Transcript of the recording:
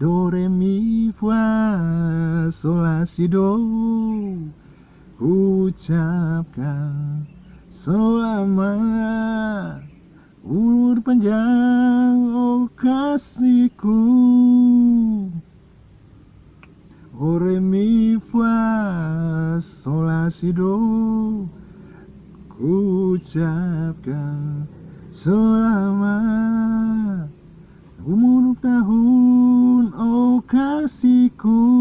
Do, re, mi, fa, sol, la, si, do. Ucapkan selamat Umur panjang, oh kasihku. O, re, mi, fa, sol, la, si, do. Ucapkan selamat Umur tahun kekasihku